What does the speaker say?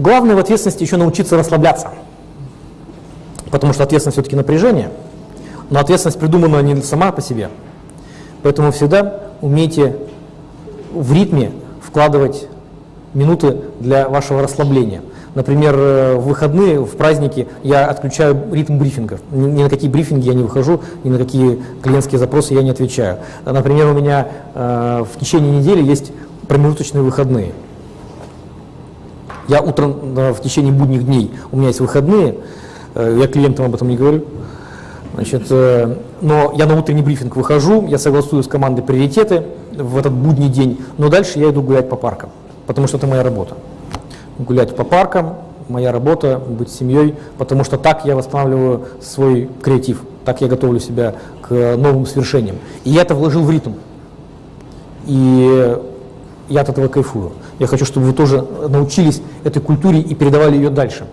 главное в ответственности еще научиться расслабляться. Потому что ответственность все-таки напряжение, но ответственность придумана не сама по себе. Поэтому всегда умейте в ритме вкладывать минуты для вашего расслабления. Например, э, в выходные, в праздники я отключаю ритм брифингов. Ни, на какие брифинги я не выхожу, ни на какие клиентские запросы я не отвечаю. Например, у меня э, в течение недели есть промежуточные выходные. Я утром э, в течение будних дней, у меня есть выходные, э, я клиентам об этом не говорю. Значит, э, но я на утренний брифинг выхожу, я согласую с командой приоритеты в этот будний день, но дальше я иду гулять по паркам, потому что это моя работа гулять по паркам, моя работа, быть семьей, потому что так я восстанавливаю свой креатив, так я готовлю себя к новым свершениям. И я это вложил в ритм. И я от этого кайфую. Я хочу, чтобы вы тоже научились этой культуре и передавали ее дальше.